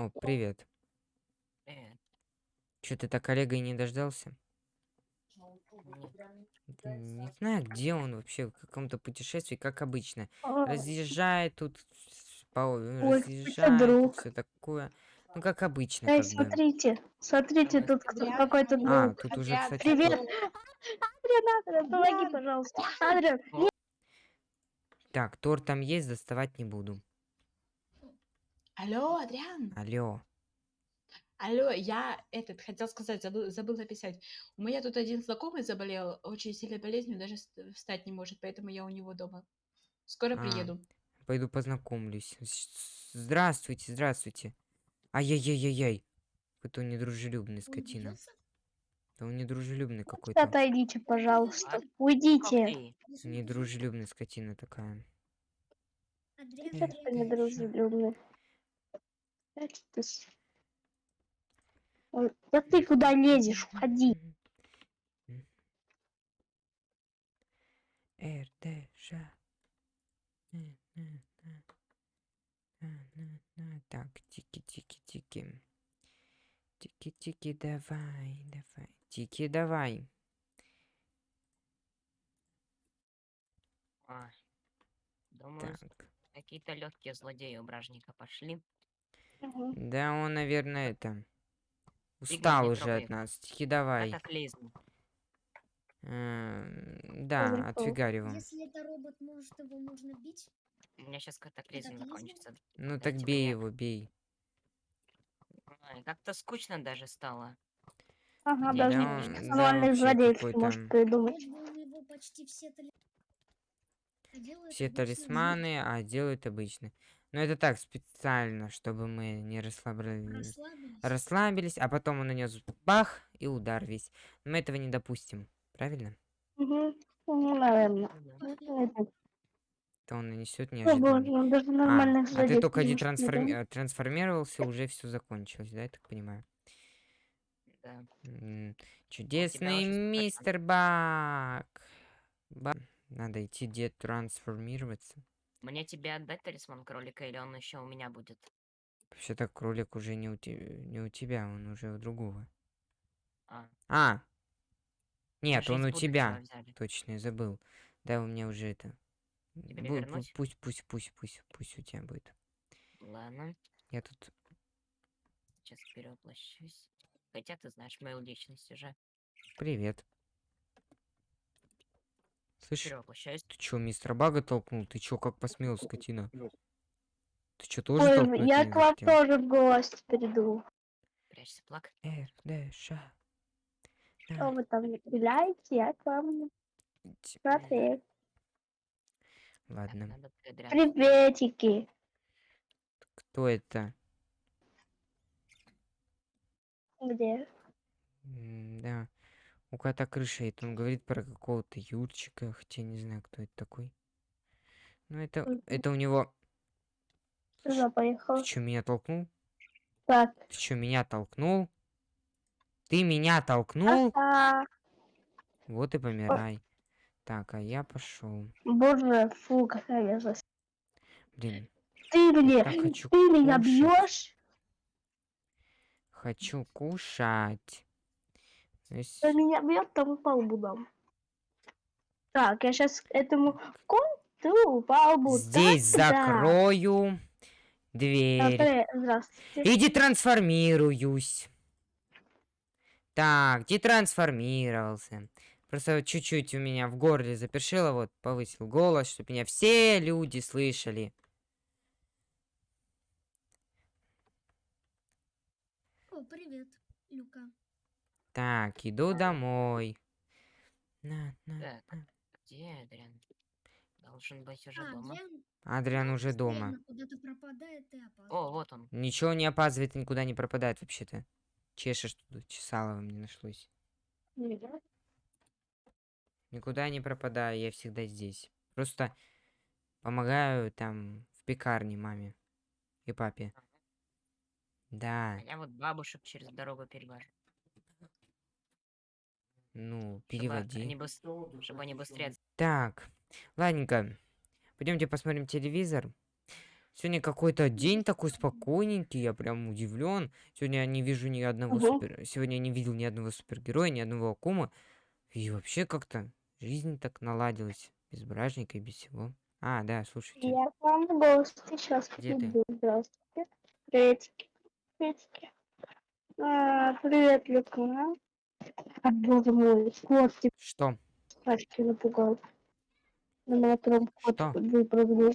О, привет. Привет. Чё ты так Олега и не дождался? Нет. Не знаю, где он вообще, в каком-то путешествии, как обычно. А, Разъезжает тут, по, разъезжает, все такое. Ну, как обычно, Эй, бы. смотрите, смотрите, тут какой-то А, друг. тут уже, кстати, Привет. Адриан, Адриан, помоги, пожалуйста. Адриан, Так, торт там есть, доставать не буду. Алло, Адриан. Алло. Алло, я этот хотел сказать, забыл, забыл написать. У меня тут один знакомый заболел очень сильной болезнью, даже ст- встать не может, поэтому я у него дома. Скоро А. приеду. Пойду познакомлюсь. С- Здравствуйте, здравствуйте. Ай-яй-яй-яй-яй. Какой-то он недружелюбный скотина. Да он недружелюбный какой-то. отойдите, пожалуйста. Уйдите. Эй, Недружелюбная скотина такая. Ты недружелюбный? Опять ты с- Ой, Да ты куда лезешь? Уходи. На. Так, тики-тики-тики. Тики-тики, давай, давай. Тики, давай. а, Думаю, Так. какие-то легкие злодеи у бражника пошли. Мгм. Да он, наверное, это... Игорь, Устал не уже от нас. Тики, давай. Катаклизм. Эм, Да, отфигариваем. Если это робот, может его можно бить? У меня сейчас катаклизм Катаклизм? закончится. Ну так бей его, бей. Как-то скучно даже стало. Ага, Да даже не какой-то- может придумать. Вот бы у него почти все А обычные талисманы, а делают обычно. Но это так, специально, чтобы мы не расслабились. Расслабились. А потом он нанес бах и удар весь. Мы этого не допустим, правильно? Угу. Ну, наверное. Ну. Ну, То он нанесет О, неожиданно. боже, он даже А, а ты только не придумать. э, трансформировался, уже все закончилось, да, я так понимаю? Да. М, Чудесный мистер Бак. Ба- Надо идти детрансформироваться. Мне тебе отдать талисман кролика или он еще у меня будет? Вообще-то кролик уже не у, те- не у тебя, он уже у другого. А, А! Нет, он у тебя. Точно, я забыл. Да, у меня уже это. Тебе бу- вернуть? Пусть, пусть, пусть, пусть, пусть у тебя будет. Ладно, Я тут. сейчас перевоплощусь. Хотя ты знаешь мою личность уже. Привет. Слышь, Перевоплощаюсь. ты чё, мистера Бага толкнул? Ты чё, как посмел, скотина? Ты чё, тоже Ой, я к вам хотел? тоже в гости приду. Прячься, плак. РДШ. Что вы там стреляете, я к вам смотреть. Так, Ладно. Приветики. Кто это? Где? М, Да. У кота крыша, это он говорит про какого-то Юрчика, хотя не знаю, кто это такой. Ну, это, это у него... Туда поехала. Ты чё, меня толкнул? Так. Ты чё, меня толкнул? Ты меня толкнул? А, Вот и помирай. Так, а я пошел. боже, фу, какая мерзость. Блин, Ты мне, ты меня бьешь? хочу кушать. Кто меня бьет, тому по лбу дам. Так, я сейчас этому конту по лбу. Здесь да. закрою дверь. Здравствуйте, Здравствуйте. И детрансформируюсь. Так, детрансформировался. Просто вот чуть-чуть у меня в горле запершило, вот повысил голос, чтобы меня все люди слышали. О, привет, Люка. Так, иду домой. На, на, Так, на. где Адриан? Должен быть уже А, дома. Адриан Адриан уже дома. пропадает. О, вот он. Ничего не опаздывает, и никуда не пропадает вообще-то. Чешешь тут, чесала вам не нашлось. Никуда не пропадаю, я всегда здесь. Просто помогаю там в пекарне маме и папе. Да, А я вот бабушек через дорогу перевожу. Ну, Чтобы они, переводи. быс- чтобы они быстрее... Так, ладненько. Пойдемте посмотрим телевизор. Сегодня какой-то день такой спокойненький, я прям удивлен. Сегодня я не вижу ни одного Ага. супер... Сегодня я не видел ни одного супергероя, ни одного акума. И вообще как-то жизнь так наладилась. Без бражника и без всего. А, да, слушайте. Я к вам в гости сейчас Где ты? приду. Здравствуйте. Приветики. Приветики. А, привет, Люка. А, боже мой, кот тебя Что? пачки напугал. На моем кот Что? выпрыгнул.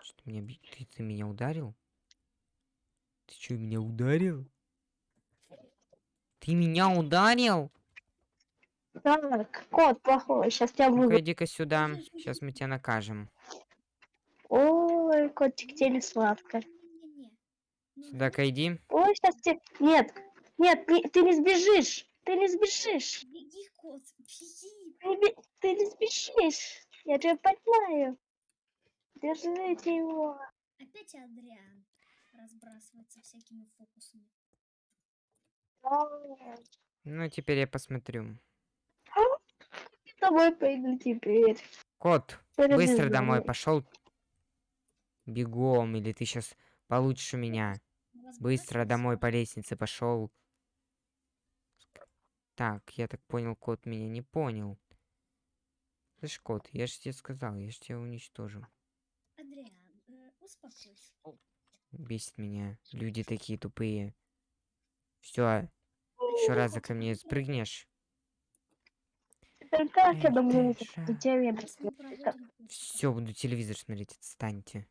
Что меня би- ты, ты меня ударил? Ты что, меня ударил? Ты меня ударил? Так, кот плохой, сейчас тебя Ну-ка, выведу. иди-ка сюда. Сейчас мы тебя накажем. Ой, котик, тебе сладко. Ну, Сюда-ка иди. Ой, сейчас тебе... Нет, нет, не- ты не сбежишь. Ты не сбежишь. Беги, кот, беги. Ты бе- ты не сбежишь. Я тебя поймаю. Держите его. Опять Адриан разбрасывается всякими фокусами. Ну, теперь я посмотрю. С тобой пойду теперь. Кот, Теперь быстро домой обязательно. пошел. Бегом, или ты сейчас получишь у меня. Быстро домой по лестнице пошел. Так, я так понял, кот меня не понял. Слышь, кот, я же тебе сказал, я же тебя уничтожу. Адриан, э, успокойся. Бесит меня. Люди такие тупые. Все, еще раз ко мне спрыгнешь. Как я думаю, курс. Все, буду телевизор смотреть, отстаньте.